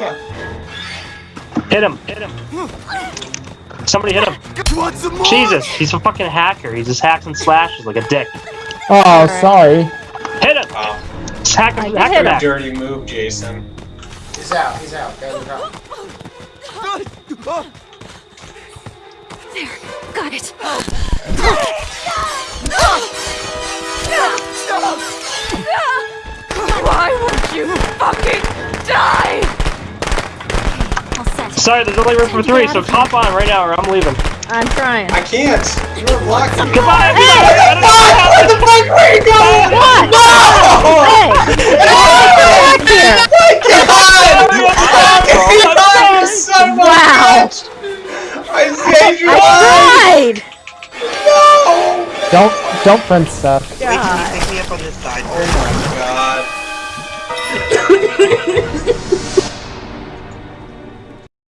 fuck? Hit him! Hit him! Somebody hit him! Jesus, he's a fucking hacker. He just hacks and slashes like a dick. Oh, sorry. Hit him! Wow. Just hack him, hack him him. back. Dirty move, Jason. He's out. He's out. Guys, he's out. There. Got it. Why won't you fucking Sorry, there's only room for three, so hop on right now or I'm leaving. I'm trying. I can't. You're blocking me. Goodbye, Hey! everybody! I don't know what happened. Where you going? What? Hey! Get back here! God, you son of a Wow. bitch! I saved your I life! tried! Don't, don't print stuff. Wait, can you pick me up on this side? Oh my god.